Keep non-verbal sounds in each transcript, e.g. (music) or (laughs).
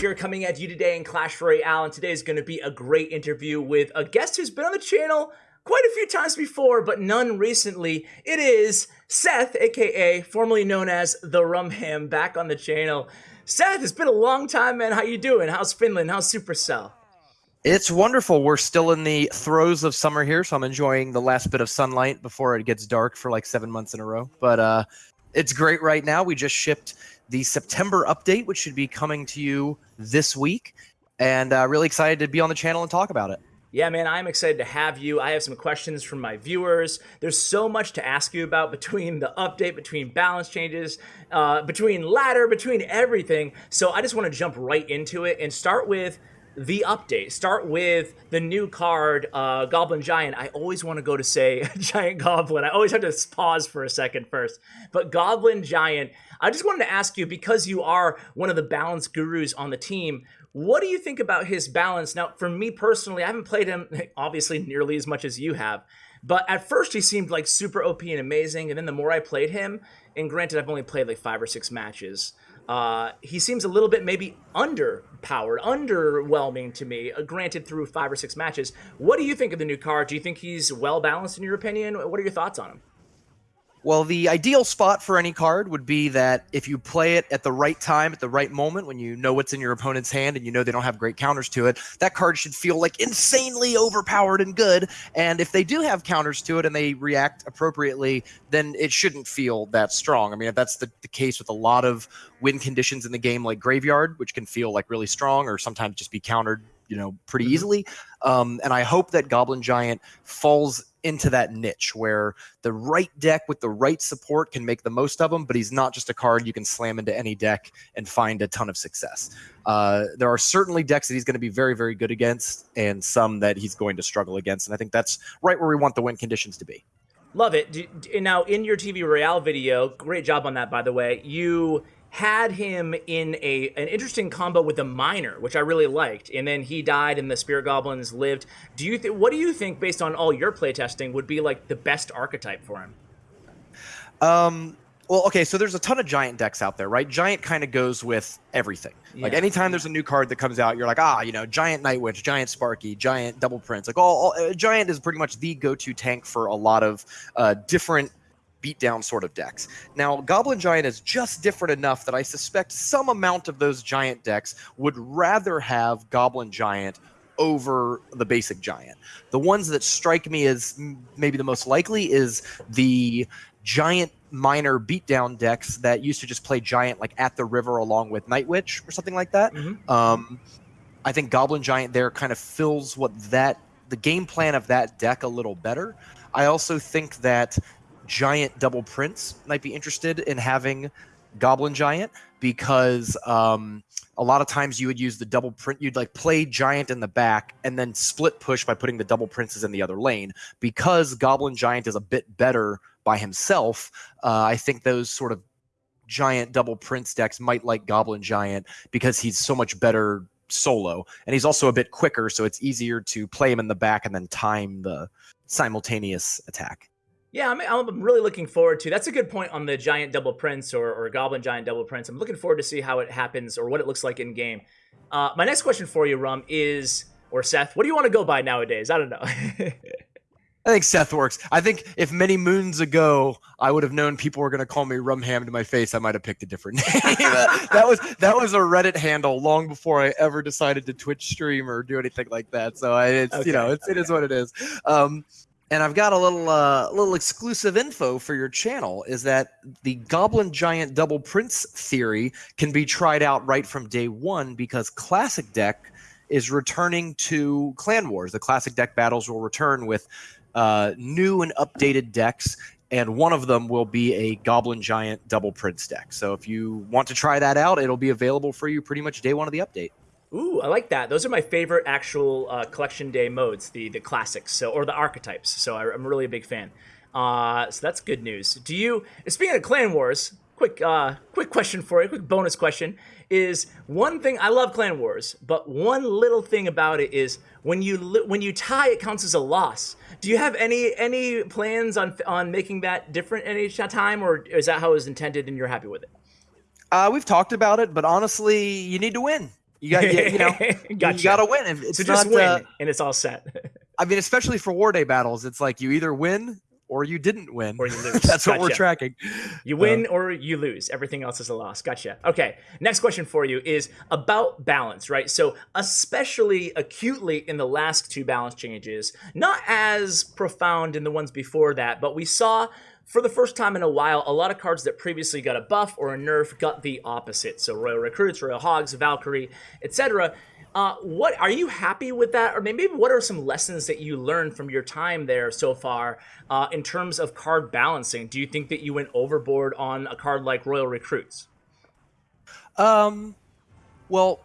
here coming at you today in Clash Royale, and today is going to be a great interview with a guest who's been on the channel quite a few times before, but none recently. It is Seth, aka formerly known as the Rumham, back on the channel. Seth, it's been a long time, man. How you doing? How's Finland? How's Supercell? It's wonderful. We're still in the throes of summer here, so I'm enjoying the last bit of sunlight before it gets dark for like seven months in a row. But uh, it's great right now. We just shipped the September update, which should be coming to you this week, and uh, really excited to be on the channel and talk about it. Yeah, man, I'm excited to have you. I have some questions from my viewers. There's so much to ask you about (laughs) between the update, between balance changes, uh, between ladder, between everything. So I just want to jump right into it and start with the update. Start with the new card, uh, Goblin Giant. I always want to go to say (laughs) Giant Goblin. I always have to pause for a second first. But Goblin Giant, I just wanted to ask you, because you are one of the balance gurus on the team, what do you think about his balance? Now, for me personally, I haven't played him (laughs) obviously nearly as much as you have, but at first he seemed like super OP and amazing, and then the more I played him, and granted I've only played like five or six matches, uh, he seems a little bit maybe underpowered, underwhelming to me, uh, granted through five or six matches. What do you think of the new card? Do you think he's well balanced in your opinion? What are your thoughts on him? Well, the ideal spot for any card would be that if you play it at the right time, at the right moment, when you know what's in your opponent's hand and you know they don't have great counters to it, that card should feel like insanely overpowered and good. And if they do have counters to it and they react appropriately, then it shouldn't feel that strong. I mean, if that's the, the case with a lot of win conditions in the game, like Graveyard, which can feel like really strong or sometimes just be countered you know pretty mm-hmm. easily um, and i hope that goblin giant falls into that niche where the right deck with the right support can make the most of him but he's not just a card you can slam into any deck and find a ton of success. Uh, there are certainly decks that he's going to be very very good against and some that he's going to struggle against and i think that's right where we want the win conditions to be. Love it. Now in your tv royale video great job on that by the way. You had him in a an interesting combo with a miner, which I really liked, and then he died and the spirit goblins lived. Do you think? What do you think, based on all your playtesting, would be like the best archetype for him? Um. Well, okay, so there's a ton of giant decks out there, right? Giant kind of goes with everything. Yeah. Like anytime there's a new card that comes out, you're like, ah, you know, giant Night Witch, giant Sparky, giant Double Prince. Like all, all uh, giant is pretty much the go-to tank for a lot of uh, different beatdown sort of decks. Now, Goblin Giant is just different enough that I suspect some amount of those giant decks would rather have Goblin Giant over the basic giant. The ones that strike me as maybe the most likely is the giant miner beatdown decks that used to just play giant like at the river along with Night Witch or something like that. Mm-hmm. Um, I think Goblin Giant there kind of fills what that the game plan of that deck a little better. I also think that giant double prince might be interested in having goblin giant because um, a lot of times you would use the double print you'd like play giant in the back and then split push by putting the double princes in the other lane. Because goblin giant is a bit better by himself uh, i think those sort of giant double prince decks might like goblin giant because he's so much better solo. And he's also a bit quicker so it's easier to play him in the back and then time the simultaneous attack yeah, I'm, I'm really looking forward to. That's a good point on the giant double prince or, or goblin giant double prince. I'm looking forward to see how it happens or what it looks like in game. Uh, my next question for you, Rum, is or Seth, what do you want to go by nowadays? I don't know. (laughs) I think Seth works. I think if many moons ago I would have known people were going to call me Rumham to my face, I might have picked a different (laughs) name. that, that, was that was a Reddit handle long before I ever decided to Twitch stream or do anything like that. So I, it's okay. you know it's, okay. it is what it is. Um, and I've got a little uh, little exclusive info for your channel is that the Goblin Giant Double Prince theory can be tried out right from day one because Classic Deck is returning to Clan Wars. The Classic Deck battles will return with uh, new and updated decks, and one of them will be a Goblin Giant Double Prince deck. So if you want to try that out, it'll be available for you pretty much day one of the update. Ooh, I like that. Those are my favorite actual uh, collection day modes, the the classics, so or the archetypes. So I, am really a big fan. Uh, so that's good news. Do you? Speaking of Clan Wars, quick uh, quick question for you, quick bonus question is one thing I love Clan Wars, but one little thing about it is when you when you tie, it counts as a loss. Do you have any any plans on on making that different any time, or is that how it was intended and you're happy with it? Uh, we've talked about it, but honestly, you need to win. You got you, you know (laughs) gotcha. you got to win. If It's so just not, win, uh, and it's all set, (laughs) I mean, especially for war day battles, it's like you either win or you didn't win. or you (laughs) lose. That's what we're tracking. You Uh, win or you lose. Everything else is a loss. Gotcha. Okay. Next question for you is about balance, right? So, especially acutely in the last two balance changes, not as profound in the ones before that, but we saw for the first time in a while a lot of cards that previously got a buff or a nerf got the opposite. So, Royal Recruits, Royal Hogs, Valkyrie, etc. Uh, what are you happy with that, or maybe what are some lessons that you learned from your time there so far uh, in terms of card balancing? Do you think that you went overboard on a card like Royal Recruits? Um, well,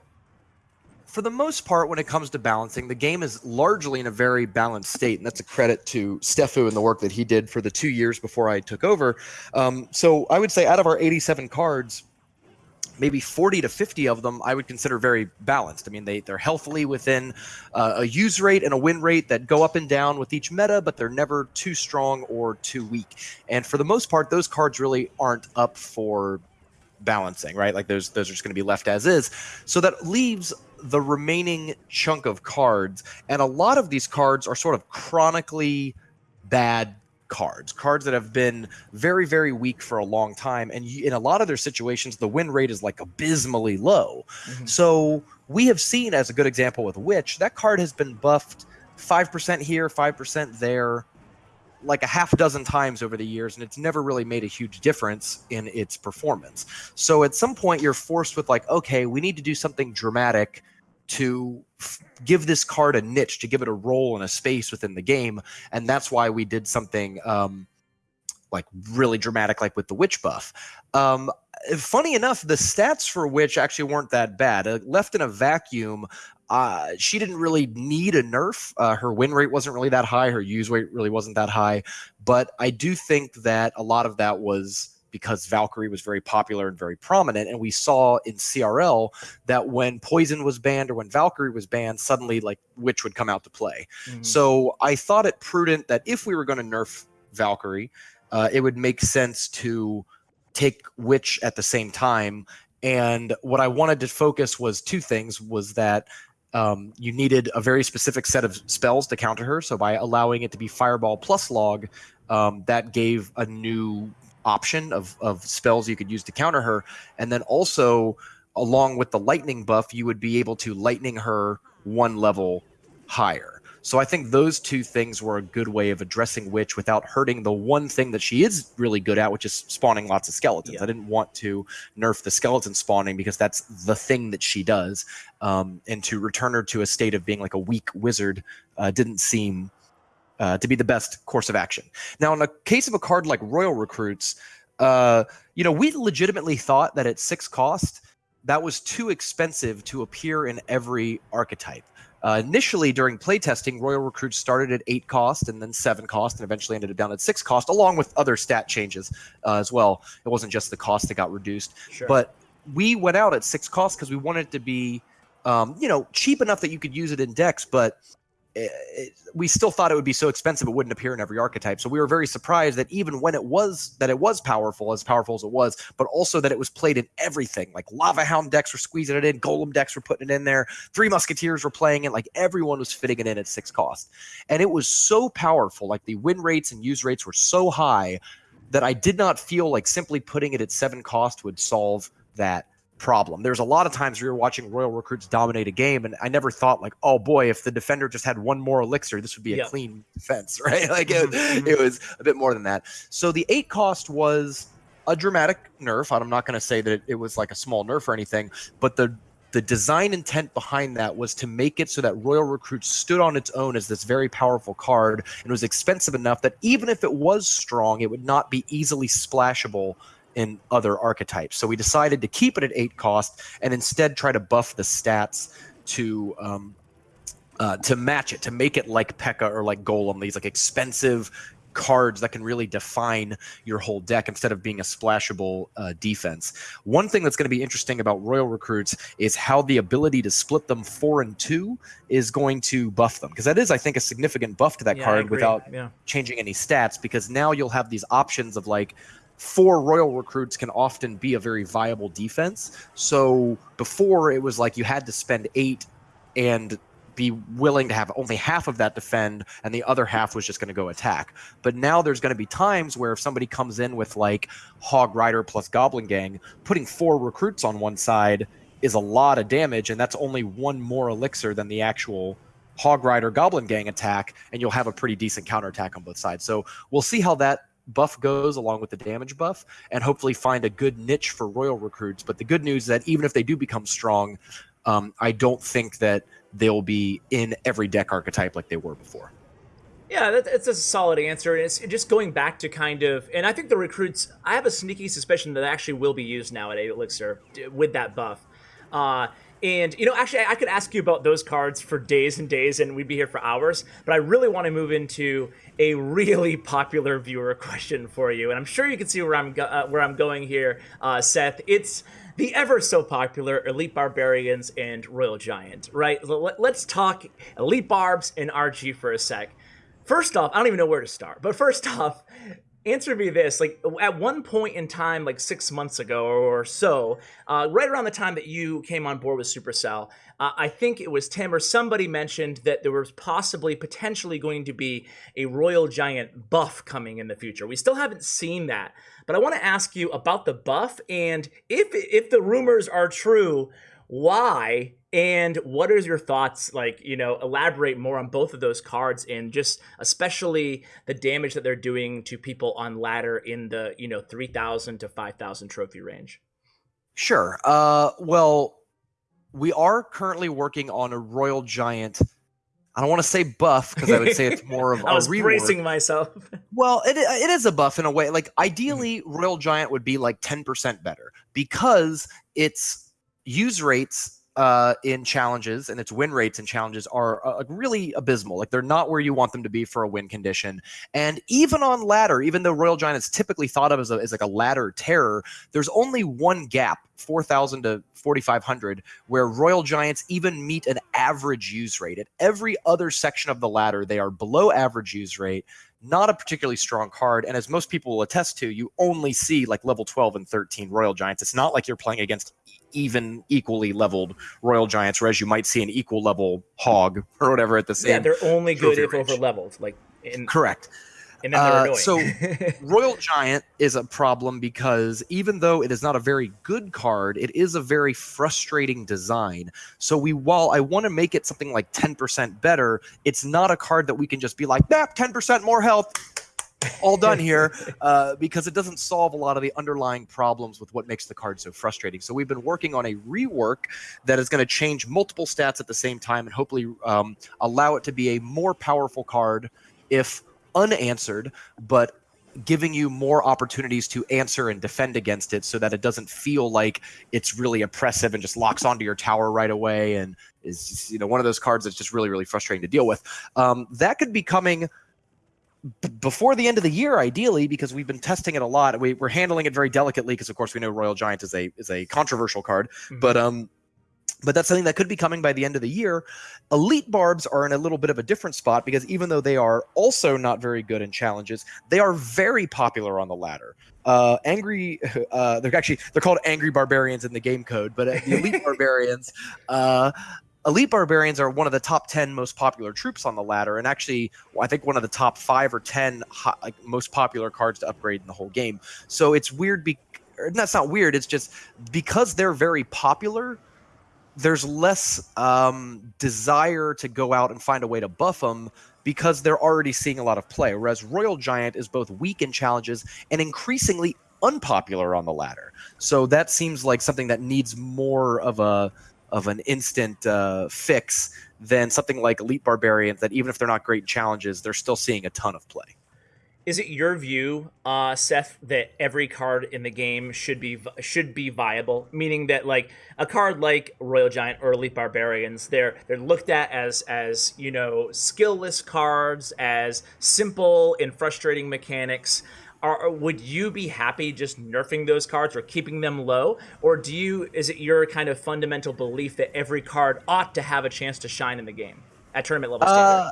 for the most part, when it comes to balancing, the game is largely in a very balanced state, and that's a credit to Stefu and the work that he did for the two years before I took over. Um, so I would say out of our 87 cards, maybe 40 to 50 of them I would consider very balanced. I mean, they they're healthily within uh, a use rate and a win rate that go up and down with each meta, but they're never too strong or too weak. And for the most part, those cards really aren't up for balancing, right? Like those those are just going to be left as is. So that leaves the remaining chunk of cards, and a lot of these cards are sort of chronically bad cards, cards that have been very very weak for a long time, and you, in a lot of their situations, the win rate is like abysmally low. Mhm. So we have seen, as a good example with Witch, that card has been buffed five percent here, five percent there, like a half dozen times over the years, and it's never really made a huge difference in its performance. So at some point, you're forced with like, okay, we need to do something dramatic to give this card a niche, to give it a role and a space within the game, and that's why we did something. Um, like really dramatic, like with the witch buff. Um, funny enough, the stats for witch actually weren't that bad. Uh, left in a vacuum, uh, she didn't really need a nerf. Uh, her win rate wasn't really that high. Her use rate really wasn't that high. But I do think that a lot of that was because Valkyrie was very popular and very prominent. And we saw in CRL that when Poison was banned or when Valkyrie was banned, suddenly like Witch would come out to play. Mhm. So I thought it prudent that if we were going to nerf Valkyrie, uh, it would make sense to take Witch at the same time. And what I wanted to focus was two things: was that um, you needed a very specific set of spells to counter her. So by allowing it to be Fireball plus Log, um, that gave a new option of of spells you could use to counter her. And then also, along with the Lightning buff, you would be able to Lightning her one level higher. So I think those two things were a good way of addressing Witch without hurting the one thing that she is really good at, which is spawning lots of skeletons. Yeah. I didn't want to nerf the skeleton spawning because that's the thing that she does, um, and to return her to a state of being like a weak wizard uh, didn't seem uh, to be the best course of action. Now, in a case of a card like Royal Recruits, uh, you know, we legitimately thought that at six cost, that was too expensive to appear in every archetype. Uh, initially, during playtesting, Royal Recruits started at eight cost and then seven cost, and eventually ended up down at six cost, along with other stat changes uh, as well. It wasn't just the cost that got reduced, Sure. but we went out at six cost because we wanted it to be, um, you know, cheap enough that you could use it in decks, but it, it- we still thought it would be so expensive it wouldn't appear in every archetype. So we were very surprised that even when it was that it was powerful, as powerful as it was, but also that it was played in everything. Like Lava Hound decks were squeezing it in, Golem decks were putting it in there, Three Musketeers were playing it. Like everyone was fitting it in at six cost, and it was so powerful. Like the win rates and use rates were so high that I did not feel like simply putting it at seven cost would solve that problem. There's a lot of times we were watching Royal Recruits dominate a game, and I never thought like, oh boy, if the defender just had one more elixir, this would be a Yeah. clean defense, (laughs) right? Like it, Mhm, mhm. it was a bit more than that. So the eight cost was a dramatic nerf. I'm not going to say that it, it was like a small nerf or anything, but the the design intent behind that was to make it so that Royal Recruit stood on its own as this very powerful card and was expensive enough that even if it was strong, it would not be easily splashable in other archetypes. So we decided to keep it at eight cost and instead try to buff the stats to um, uh, to match it, to make it like P.E.K.K.A. or like Golem, these like expensive cards that can really define your whole deck instead of being a splashable uh, defense. One thing that's going to be interesting about Royal Recruits is how the ability to split them four and two is going to buff them because that is, I think, a significant buff to that Yeah, card without yeah. changing any stats because now you'll have these options of like four royal recruits can often be a very viable defense. So before it was like you had to spend eight and be willing to have only half of that defend and the other half was just going to go attack. But now there's going to be times where if somebody comes in with like Hog Rider plus Goblin Gang, putting four recruits on one side is a lot of damage, and that's only one more elixir than the actual Hog Rider Goblin Gang attack, and you'll have a pretty decent counterattack on both sides. So we'll see how that buff goes along with the damage buff and hopefully find a good niche for royal recruits but the good news is that even if they do become strong um, i don't think that they'll be in every deck archetype like they were before yeah, that's a solid answer. And it's just going back to kind of, and I think the recruits, I have a sneaky suspicion that actually will be used now at Elixir with that buff. Uh, and, you know, actually, I could ask you about those cards for days and days, and we'd be here for hours. But I really want to move into a really (laughs) popular viewer question for you. And I'm sure you can see where I'm, uh, where I'm going here, uh, Seth. It's the ever so popular Elite Barbarians and Royal Giant, right? Let's talk Elite Barbs and RG for a sec. First off, I don't even know where to start, but first (laughs) off, answer me this like at one point in time like six months ago or so uh, right around the time that you came on board with supercell uh, i think it was tim or somebody mentioned that there was possibly potentially going to be a royal giant buff coming in the future. We still haven't seen that but i want to ask you about the buff and if if the rumors are true why and what are your thoughts like you know elaborate more on both of those cards and just especially the damage that they're doing to people on ladder in the you know 3000 to 5000 trophy range sure uh well we are currently working on a royal giant I don't want to say buff because I would say it's more of (laughs) a I was rework. bracing myself. (laughs) well, it, it is a buff in a way. Like ideally, Royal Giant would be like 10% better because its use rates uh, in challenges and its win rates in challenges are uh, really abysmal. Like they're not where you want them to be for a win condition. And even on ladder, even though Royal Giant is typically thought of as, a, as like a ladder terror, there's only one gap, 4,000 to 4,500, where Royal Giants even meet an average use rate. At every other section of the ladder, they are below average use rate not a particularly strong card. And as most people will attest to, you only see like level 12 and 13 Royal Giants. It's not like you're playing against even equally leveled royal giants, whereas you might see an equal level hog (laughs) or whatever at the same. Yeah, they're only good if over leveled. Like in, correct. And then uh, so (laughs) royal giant is a problem because even though it is not a very good card, it is a very frustrating design. So we, while I want to make it something like 10% better, it's not a card that we can just be like, nah, 10% more health all done (laughs) here uh, because it doesn't solve a lot of the underlying problems with what makes the card so frustrating. So we've been working on a rework that is going to change multiple stats at the same time and hopefully um, allow it to be a more powerful card if unanswered, but giving you more opportunities to answer and defend against it so that it doesn't feel like it's really oppressive and just locks onto your tower right away and is just, you know one of those cards that's just really really frustrating to deal with um, that could be coming before the end of the year, ideally, because we've been testing it a lot. We, are handling it very delicately because, of course, we know Royal Giant is a is a controversial card. Mm-hmm. But um, but that's something that could be coming by the end of the year. Elite Barbs are in a little bit of a different spot because even though they are also not very good in challenges, they are very popular on the ladder. Uh, angry, (laughs) uh, they're actually they're called Angry Barbarians in the game code, but uh, the Elite (laughs) Barbarians uh, elite barbarians are one of the top 10 most popular troops on the ladder and actually i think one of the top five or 10 hot, like, most popular cards to upgrade in the whole game. So it's weird be- that's not weird it's just because they're very popular there's less um, desire to go out and find a way to buff them because they're already seeing a lot of play whereas royal giant is both weak in challenges and increasingly unpopular on the ladder. So that seems like something that needs more of a of an instant uh, fix than something like Elite Barbarians that even if they're not great challenges, they're still seeing a ton of play. Is it your view, uh, Seth, that every card in the game should be should be viable? Meaning that like a card like Royal Giant or Elite Barbarians, they're they're looked at as as you know skillless cards, as simple and frustrating mechanics are would you be happy just nerfing those cards or keeping them low or do you is it your kind of fundamental belief that every card ought to have a chance to shine in the game at tournament level standard? Uh,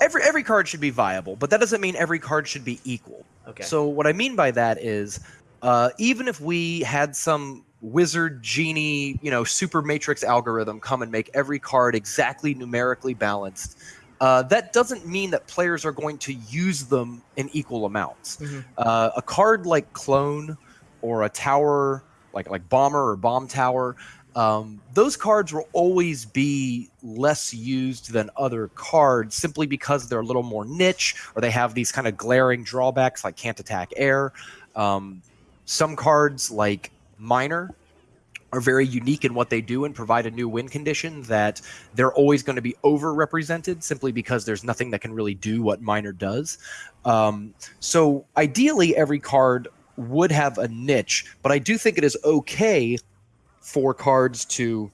every every card should be viable but that doesn't mean every card should be equal Okay. So what I mean by that is, uh, even if we had some wizard genie, you know, super matrix algorithm come and make every card exactly numerically balanced, uh, that doesn't mean that players are going to use them in equal amounts. Mm-hmm. Uh, a card like Clone or a tower like like Bomber or Bomb Tower, um, those cards will always be less used than other cards simply because they're a little more niche or they have these kind of glaring drawbacks like can't attack air. Um, some cards like Miner are very unique in what they do and provide a new win condition that they're always going to be overrepresented simply because there's nothing that can really do what Miner does. Um, so ideally, every card would have a niche, but I do think it is okay for cards to,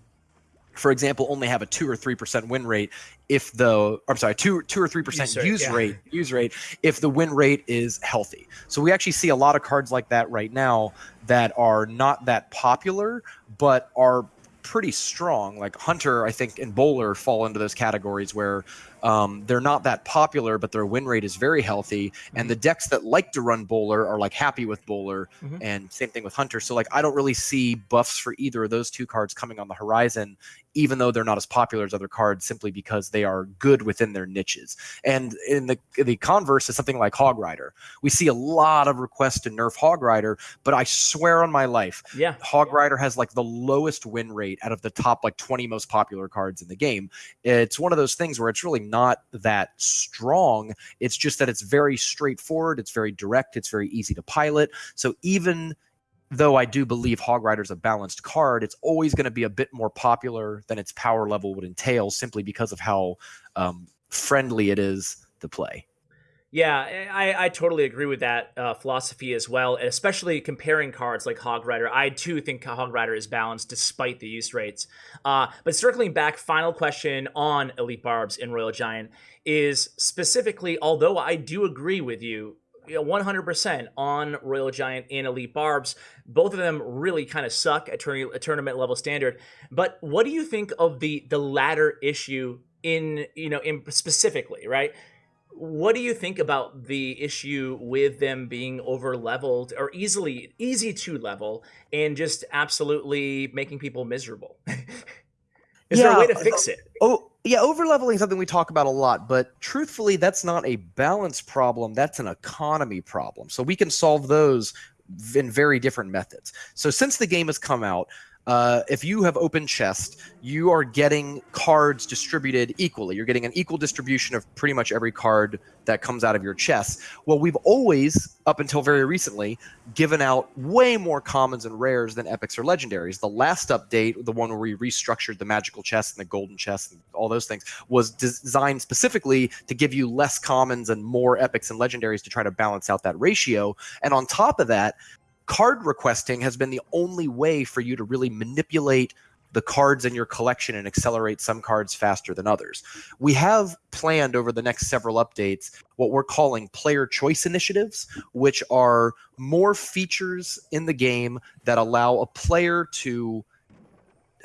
for example, only have a two or three percent win rate if the I'm sorry, two two or three percent Use use yeah. rate use rate if the win rate is healthy. So we actually see a lot of cards like that right now that are not that popular, but are pretty strong. Like Hunter, I think, and Bowler fall into those categories where um, they're not that popular, but their win rate is very healthy. And the decks that like to run Bowler are like happy with Bowler, Mhm. and same thing with Hunter. So like I don't really see buffs for either of those two cards coming on the horizon, even though they're not as popular as other cards, simply because they are good within their niches. And in the the converse is something like Hog Rider. We see a lot of requests to nerf Hog Rider, but I swear on my life, Yeah. Hog Rider has like the lowest win rate out of the top like 20 most popular cards in the game. It's one of those things where it's really not that strong. It's just that it's very straightforward, it's very direct, it's very easy to pilot. So even though I do believe Hog Rider's a balanced card, it's always going to be a bit more popular than its power level would entail simply because of how um, friendly it is to play. Yeah, I, I totally agree with that uh, philosophy as well, especially comparing cards like Hog Rider. I too think Hog Rider is balanced despite the use rates. Uh, but circling back, final question on Elite Barbs in Royal Giant is specifically, although I do agree with you, you know, 100% on Royal Giant and Elite Barbs. Both of them really kind of suck at at tournament level standard. But what do you think of the the ladder issue in you know in specifically right? What do you think about the issue with them being over leveled or easily easy to level and just absolutely making people miserable? (laughs) Is there a way to uh, fix it? Oh, yeah, over leveling is something we talk about a lot, but truthfully, that's not a balance problem. That's an economy problem. So we can solve those in very different methods. So since the game has come out, uh, if you have open chest, you are getting cards distributed equally. You're getting an equal distribution of pretty much every card that comes out of your chest. Well, we've always, up until very recently, given out way more commons and rares than epics or legendaries. The last update, the one where we restructured the magical chest and the golden chest and all those things, was designed specifically to give you less commons and more epics and legendaries to try to balance out that ratio. And on top of that, card requesting has been the only way for you to really manipulate the cards in your collection and accelerate some cards faster than others. We have planned over the next several updates what we're calling player choice initiatives, which are more features in the game that allow a player to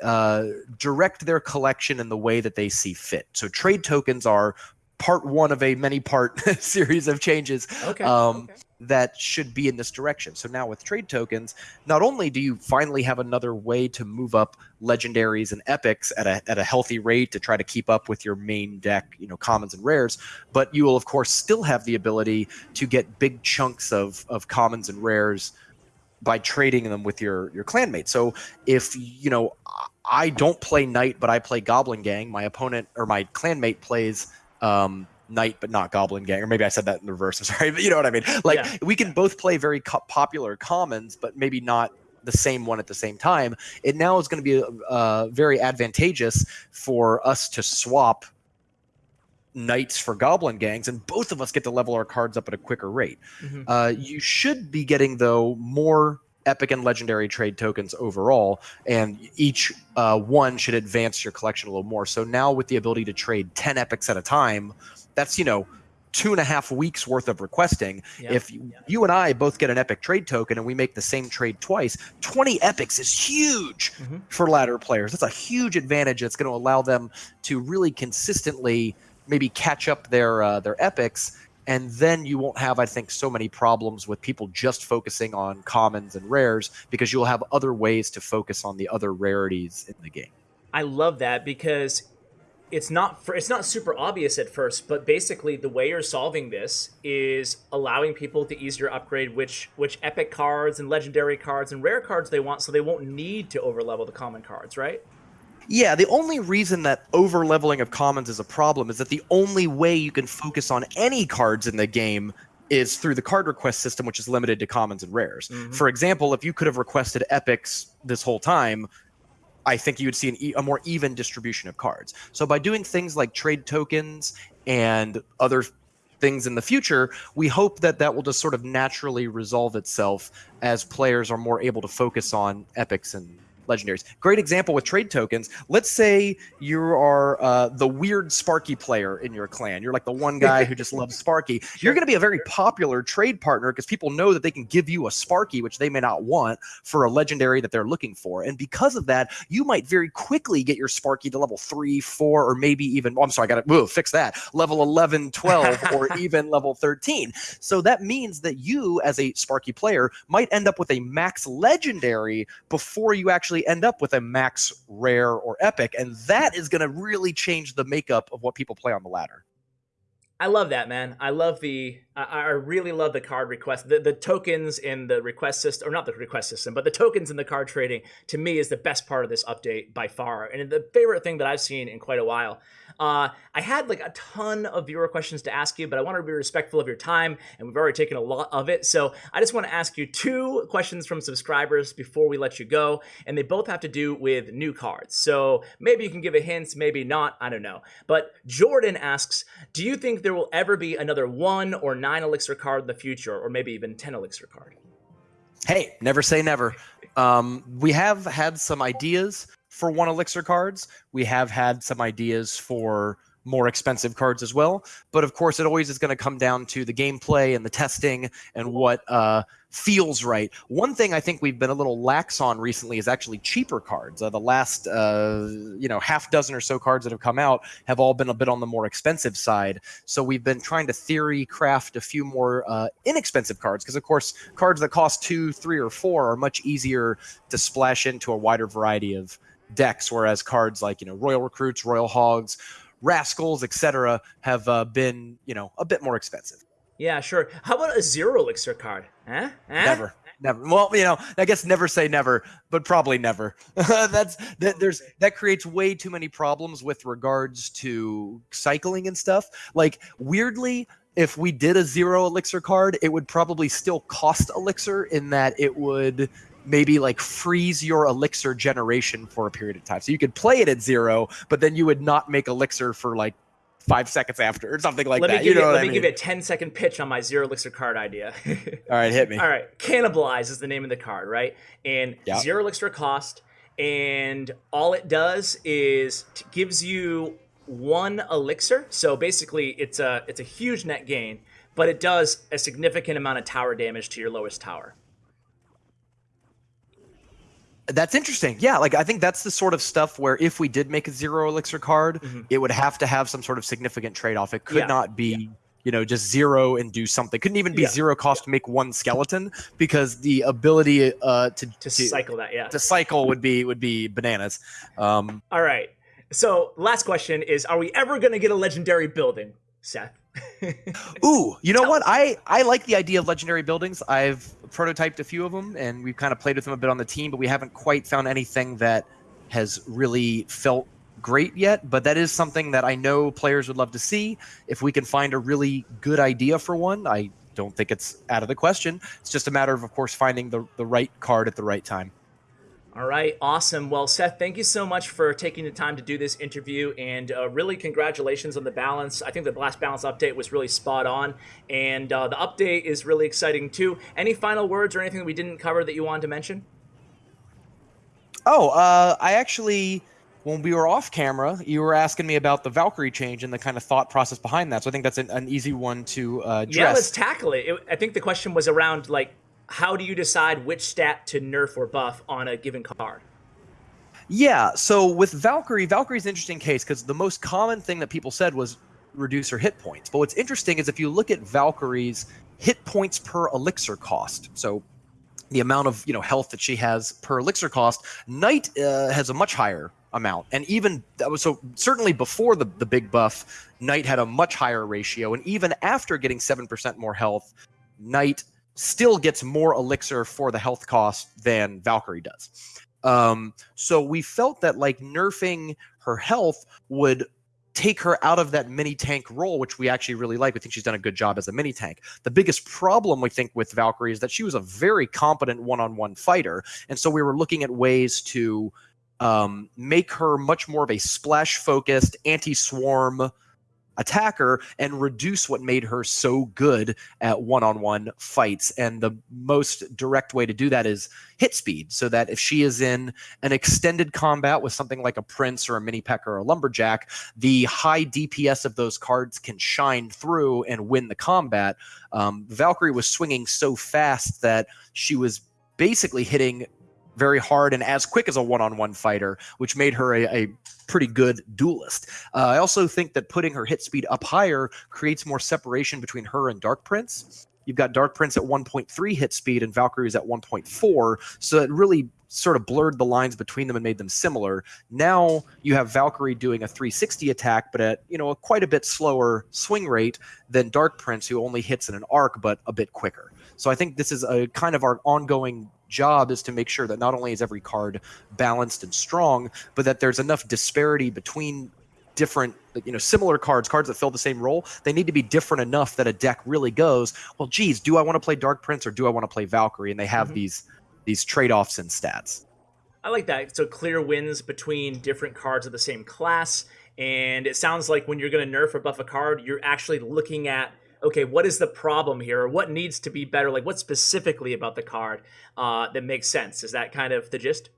uh, direct their collection in the way that they see fit. So trade tokens are part one of a many part (laughs) series of changes Okay. um, okay. that should be in this direction. So now with trade tokens, not only do you finally have another way to move up legendaries and epics at a at a healthy rate to try to keep up with your main deck, you know, commons and rares, but you will of course still have the ability to get big chunks of of commons and rares by trading them with your your clanmate. So if you know I don't play knight, but I play goblin gang, my opponent or my clanmate plays um, knight but not goblin gang. Or maybe i said that in reverse i'm sorry (laughs) but you know what i mean. Like Yeah. we can both play very co- popular commons but maybe not the same one at the same time. It now is going to be uh, very advantageous for us to swap knights for goblin gangs and both of us get to level our cards up at a quicker rate. Mhm. uh, you should be getting though more epic and legendary trade tokens overall, and each uh, one should advance your collection a little more. So now with the ability to trade ten epics at a time, that's you know two and a half weeks worth of requesting. Yeah. If you, you and I both get an epic trade token and we make the same trade twice, 20 epics is huge Mhm. for ladder players. That's a huge advantage. That's going to allow them to really consistently maybe catch up their uh, their epics and then you won't have, I think, so many problems with people just focusing on commons and rares because you'll have other ways to focus on the other rarities in the game. I love that because it's not for, it's not super obvious at first, but basically the way you're solving this is allowing people to easier upgrade which which epic cards and legendary cards and rare cards they want, so they won't need to overlevel the common cards, right? Yeah, the only reason that over leveling of commons is a problem is that the only way you can focus on any cards in the game is through the card request system, which is limited to commons and rares. Mm-hmm. For example, if you could have requested epics this whole time, I think you would see an e- a more even distribution of cards. So by doing things like trade tokens and other things in the future, we hope that that will just sort of naturally resolve itself as players are more able to focus on epics and legendaries. Great example with trade tokens. Let's say you are uh, the weird Sparky player in your clan. You're like the one guy who just loves Sparky. (laughs) You're going to be a very popular trade partner because people know that they can give you a Sparky, which they may not want, for a legendary that they're looking for. And because of that, you might very quickly get your Sparky to level three, four, or maybe even, oh, I'm sorry, I got to fix that, level 11, 12, (laughs) or even level 13. So that means that you, as a Sparky player, might end up with a max legendary before you actually actually end up with a max rare or epic. And that is going to really change the makeup of what people play on the ladder. I love that, man. I love the. I, I really love the card request. The, the tokens in the request system, or not the request system, but the tokens in the card trading to me is the best part of this update by far, and the favorite thing that I've seen in quite a while. Uh, I had like a ton of viewer questions to ask you, but I want to be respectful of your time, and we've already taken a lot of it. So I just want to ask you two questions from subscribers before we let you go, and they both have to do with new cards. So maybe you can give a hint, maybe not. I don't know. But Jordan asks, do you think there will ever be another one or nine elixir card in the future, or maybe even ten elixir card? Hey, never say never. Um, we have had some ideas for one elixir cards. We have had some ideas for more expensive cards as well. But of course, it always is going to come down to the gameplay and the testing and what uh, feels right. One thing I think we've been a little lax on recently is actually cheaper cards. Uh, the last, uh, you know, half dozen or so cards that have come out have all been a bit on the more expensive side. So we've been trying to theory craft a few more uh, inexpensive cards because, of course, cards that cost two, three, or four are much easier to splash into a wider variety of decks, whereas cards like you know Royal Recruits, Royal Hogs, Rascals, etc., have uh, been you know a bit more expensive. Yeah, sure. How about a zero elixir card? Huh? huh? Never. Never. Well, you know, I guess never say never, but probably never. (laughs) That's that. There's that creates way too many problems with regards to cycling and stuff. Like weirdly, if we did a zero elixir card, it would probably still cost elixir in that it would maybe like freeze your elixir generation for a period of time. So you could play it at zero, but then you would not make elixir for like five seconds after or something like let that. Me give you know let me mean? give you a 10 second pitch on my zero elixir card idea. (laughs) All right, hit me. All right, cannibalize is the name of the card, right? And yep. zero elixir cost, and all it does is gives you one elixir. So basically, it's a it's a huge net gain, but it does a significant amount of tower damage to your lowest tower. That's interesting. Yeah, like I think that's the sort of stuff where if we did make a zero elixir card, mm-hmm. it would have to have some sort of significant trade off. It could yeah. not be, yeah. you know, just zero and do something. Couldn't even be yeah. zero cost to make one skeleton because the ability uh, to, to, to cycle that, yeah, to cycle would be would be bananas. Um, All right. So last question is: Are we ever going to get a legendary building, Seth? Ooh, you know what? I I like the idea of legendary buildings. I've prototyped a few of them, and we've kind of played with them a bit on the team, but we haven't quite found anything that has really felt great yet. But that is something that I know players would love to see. If we can find a really good idea for one, I don't think it's out of the question. It's just a matter of, of course, finding the the right card at the right time. All right, awesome. Well, Seth, thank you so much for taking the time to do this interview, and uh, really congratulations on the balance. I think the last balance update was really spot on, and uh, the update is really exciting too. Any final words or anything that we didn't cover that you wanted to mention? Oh, uh, I actually, when we were off camera, you were asking me about the Valkyrie change and the kind of thought process behind that. So I think that's an, an easy one to uh, address. Yeah, let's tackle it. it. I think the question was around like how do you decide which stat to nerf or buff on a given card? Yeah, so with Valkyrie, Valkyrie's an interesting case because the most common thing that people said was reduce her hit points. But what's interesting is if you look at Valkyrie's hit points per elixir cost, so the amount of you know health that she has per elixir cost, Knight uh, has a much higher amount, and even that was so certainly before the the big buff, Knight had a much higher ratio, and even after getting seven percent more health, Knight still gets more elixir for the health cost than Valkyrie does. Um, so we felt that like nerfing her health would take her out of that mini tank role, which we actually really like. We think she's done a good job as a mini tank. The biggest problem we think with Valkyrie is that she was a very competent one on one fighter. And so we were looking at ways to um, make her much more of a splash focused anti swarm attacker and reduce what made her so good at one-on-one fights. And the most direct way to do that is hit speed so that if she is in an extended combat with something like a prince or a mini P.E.K.K.A. or a lumberjack the high dps of those cards can shine through and win the combat. Um, valkyrie was swinging so fast that she was basically hitting very hard and as quick as a one-on-one fighter, which made her a, a pretty good duelist. Uh, I also think that putting her hit speed up higher creates more separation between her and Dark Prince. You've got Dark Prince at 1.3 hit speed and Valkyrie is at 1.4, so it really sort of blurred the lines between them and made them similar. Now you have Valkyrie doing a 360 attack, but at you know a quite a bit slower swing rate than Dark Prince, who only hits in an arc but a bit quicker. So I think this is a kind of our ongoing job is to make sure that not only is every card balanced and strong, but that there's enough disparity between different you know similar cards cards that fill the same role. They need to be different enough that a deck really goes well geez do i want to play dark prince or do i want to play valkyrie? And they have mm-hmm. these these trade-offs in stats. I like that. So clear wins between different cards of the same class. And it sounds like when you're going to nerf or buff a card you're actually looking at okay, what is the problem here? Or what needs to be better? Like, what specifically about the card uh, that makes sense? Is that kind of the gist?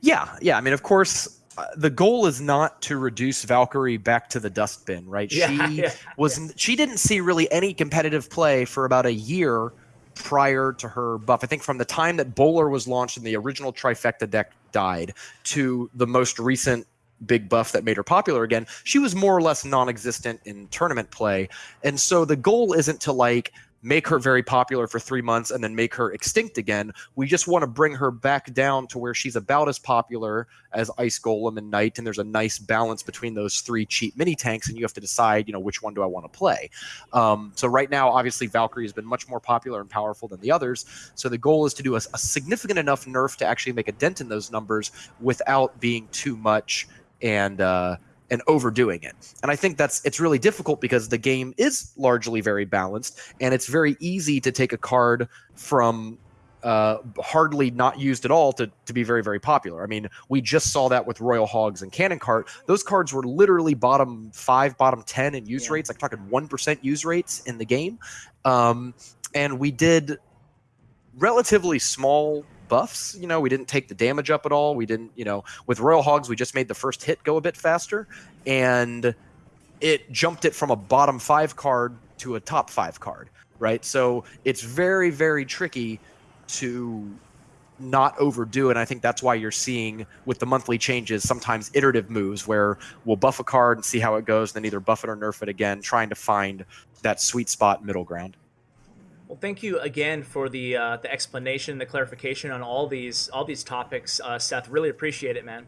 Yeah, yeah. I mean, of course, uh, the goal is not to reduce Valkyrie back to the dustbin, right? Yeah, (laughs) she yeah, was yeah. she didn't see really any competitive play for about a year prior to her buff. I think from the time that Bowler was launched and the original trifecta deck died to the most recent big buff that made her popular again, she was more or less non-existent in tournament play. And so the goal isn't to like make her very popular for three months and then make her extinct again. We just want to bring her back down to where she's about as popular as Ice Golem and Knight, and there's a nice balance between those three cheap mini tanks, and you have to decide, you know, which one do I want to play. Um, so right now, obviously, Valkyrie has been much more popular and powerful than the others. So the goal is to do a, a significant enough nerf to actually make a dent in those numbers without being too much and uh, and overdoing it. And I think that's it's really difficult because the game is largely very balanced, and it's very easy to take a card from uh, hardly not used at all to, to be very, very popular. I mean, we just saw that with Royal Hogs and Cannon Cart. Those cards were literally bottom five, bottom 10 in use yeah. rates, like talking 1% use rates in the game. Um, and we did relatively small buffs. You know, we didn't take the damage up at all. We didn't, you know, with Royal Hogs, we just made the first hit go a bit faster, and it jumped it from a bottom five card to a top five card, right? So it's very, very tricky to not overdo. And I think that's why you're seeing with the monthly changes sometimes iterative moves where we'll buff a card and see how it goes, then either buff it or nerf it again, trying to find that sweet spot middle ground. Well, thank you again for the uh, the explanation, the clarification on all these all these topics, uh, Seth. Really appreciate it, man.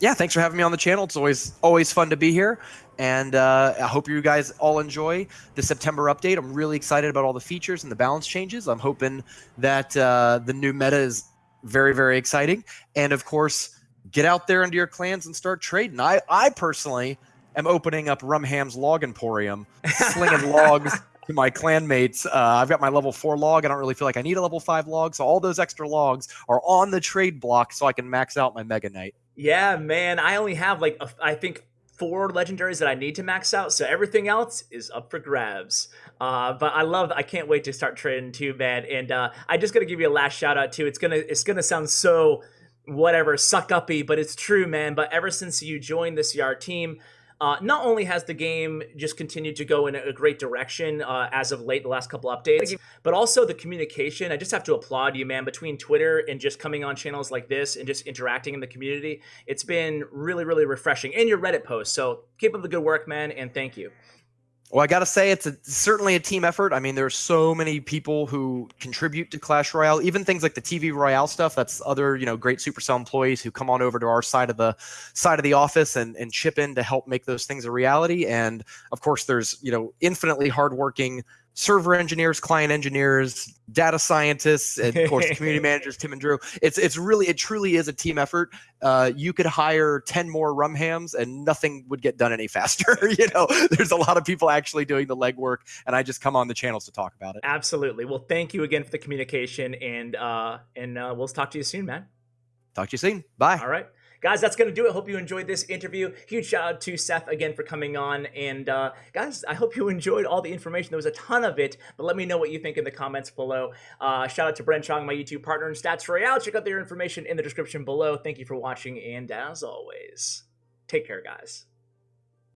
Yeah, thanks for having me on the channel. It's always always fun to be here, and uh, I hope you guys all enjoy the September update. I'm really excited about all the features and the balance changes. I'm hoping that uh, the new meta is very very exciting, and of course, get out there into your clans and start trading. I I personally am opening up Rumham's Log Emporium, (laughs) slinging logs to my clanmates. Uh, I've got my level four log. I don't really feel like I need a level five log. So all those extra logs are on the trade block so I can max out my Mega Knight. Yeah, man. I only have like, a, I think four legendaries that I need to max out. So everything else is up for grabs. Uh, but I love, I can't wait to start trading too, man. And uh, I just got to give you a last shout out too. It's going to, it's going to sound so whatever suck uppy, but it's true, man. But ever since you joined this CR team, uh, not only has the game just continued to go in a great direction uh, as of late, the last couple updates, but also the communication. I just have to applaud you, man, between Twitter and just coming on channels like this and just interacting in the community. It's been really, really refreshing. And your Reddit posts. So keep up the good work, man, and thank you. Well, I got to say, it's a, certainly a team effort. I mean, there's so many people who contribute to Clash Royale, even things like the TV Royale stuff. That's other, you know, great Supercell employees who come on over to our side of the side of the office and, and chip in to help make those things a reality. And of course, there's, you know, infinitely hardworking server engineers, client engineers, data scientists, and of course (laughs) community managers, Tim and Drew. It's it's really it truly is a team effort. Uh, you could hire ten more rumhams and nothing would get done any (laughs) faster. you know, there's a lot of people actually doing the legwork, and I just come on the channels to talk about it. Absolutely. Well, thank you again for the communication, and uh, and uh, we'll talk to you soon, man. Talk to you soon. Bye. All right. Guys, that's going to do it. Hope you enjoyed this interview. Huge shout out to Seth again for coming on. And uh, guys, I hope you (laughs) enjoyed all the information. There was a ton of it, but let me know what you think in the comments below. Uh, shout out to Brent Chong, my YouTube partner in Stats Royale. Check out their information in the description below. Thank you for watching. And as always, take care, guys.